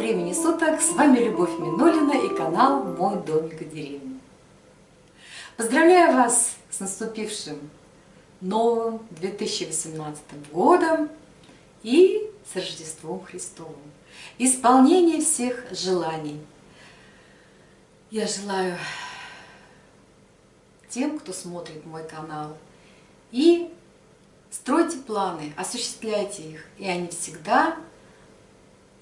времени суток! С вами Любовь Минулина и канал Мой домик и деревня. Поздравляю вас с наступившим новым 2018 годом и с Рождеством Христовым. Исполнение всех желаний. Я желаю тем, кто смотрит мой канал, и стройте планы, осуществляйте их, и они всегда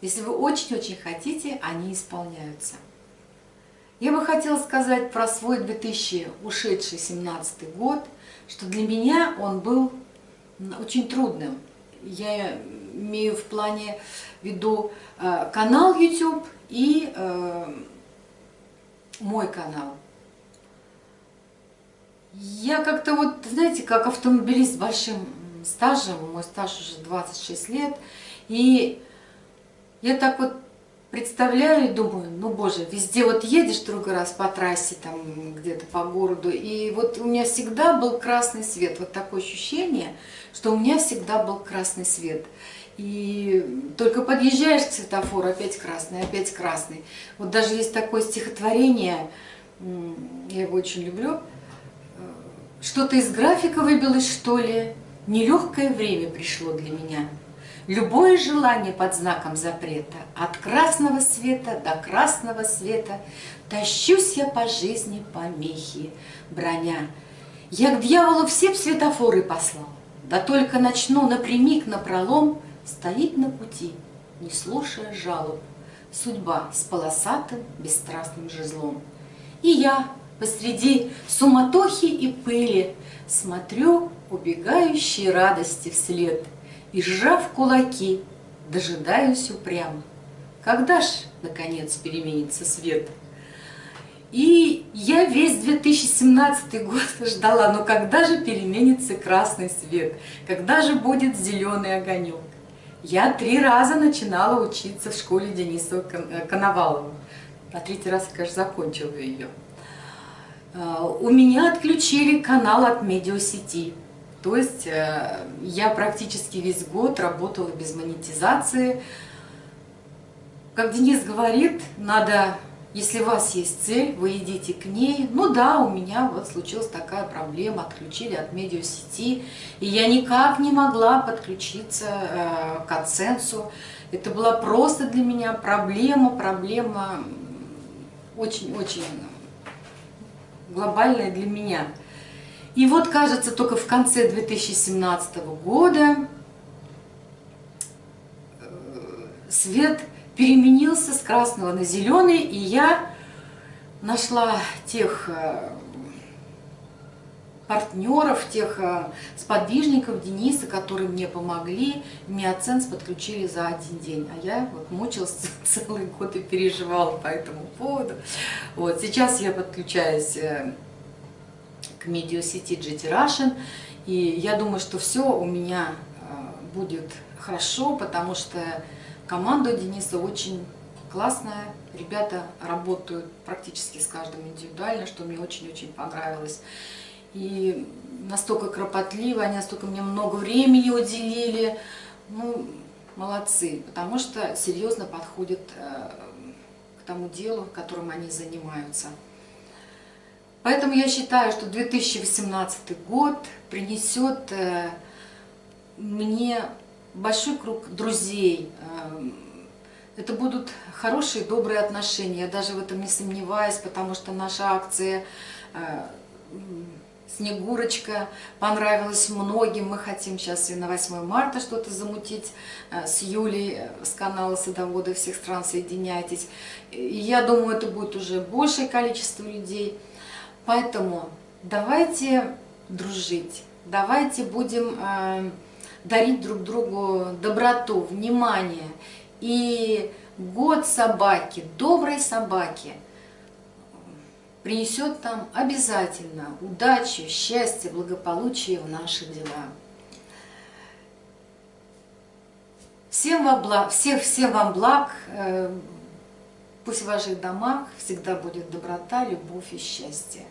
если вы очень-очень хотите, они исполняются. Я бы хотела сказать про свой 2000 ушедший 17 год, что для меня он был очень трудным. Я имею в плане в виду э, канал YouTube и э, мой канал. Я как-то вот, знаете, как автомобилист с большим стажем, мой стаж уже 26 лет, и я так вот представляю и думаю, ну боже, везде вот едешь другой раз по трассе, там где-то по городу, и вот у меня всегда был красный свет, вот такое ощущение, что у меня всегда был красный свет. И только подъезжаешь к светофору, опять красный, опять красный. Вот даже есть такое стихотворение, я его очень люблю, что-то из графика выбилось, что ли, нелегкое время пришло для меня. Любое желание под знаком запрета, от красного света до красного света, Тащусь я по жизни помехи, броня. Я к дьяволу все б светофоры послал, Да только начну напрямик на пролом Стоит на пути, не слушая жалоб, Судьба с полосатым бесстрастным жезлом. И я посреди суматохи и пыли Смотрю убегающей радости вслед — и, сжав кулаки, дожидаюсь упрямо, когда ж, наконец, переменится свет. И я весь 2017 год ждала, но когда же переменится красный свет, когда же будет зеленый огонек. Я три раза начинала учиться в школе Дениса Коновалова. На третий раз, конечно, закончила ее. А, у меня отключили канал от медиасети. То есть э, я практически весь год работала без монетизации. Как Денис говорит, надо, если у вас есть цель, вы идите к ней. Ну да, у меня вот случилась такая проблема, отключили от медиасети, и я никак не могла подключиться э, к AdSense. Это была просто для меня проблема, проблема очень-очень глобальная для меня. И вот, кажется, только в конце 2017 года э, свет переменился с красного на зеленый, и я нашла тех э, партнеров, тех э, сподвижников Дениса, которые мне помогли. Мне Аценс подключили за один день, а я вот мучилась целый год и переживала по этому поводу. Вот сейчас я подключаюсь медиасети GT Russian. И я думаю, что все у меня э, будет хорошо, потому что команда Дениса очень классная. Ребята работают практически с каждым индивидуально, что мне очень-очень понравилось. И настолько кропотливо, они настолько мне много времени уделили. Ну, молодцы, потому что серьезно подходят э, к тому делу, которым они занимаются. Поэтому я считаю, что 2018 год принесет э, мне большой круг друзей. Э, это будут хорошие, добрые отношения. Я даже в этом не сомневаюсь, потому что наша акция э, «Снегурочка» понравилась многим. Мы хотим сейчас и на 8 марта что-то замутить с Юлей с канала «Садоводы всех стран соединяйтесь». И я думаю, это будет уже большее количество людей. Поэтому давайте дружить, давайте будем э, дарить друг другу доброту, внимание. И год собаки, доброй собаки, принесет нам обязательно удачу, счастье, благополучие в наши дела. Всем вам благ, всех, всем вам благ, э, пусть в ваших домах всегда будет доброта, любовь и счастье.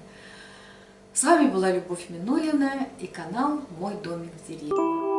С вами была Любовь Минулина и канал «Мой домик в деревне».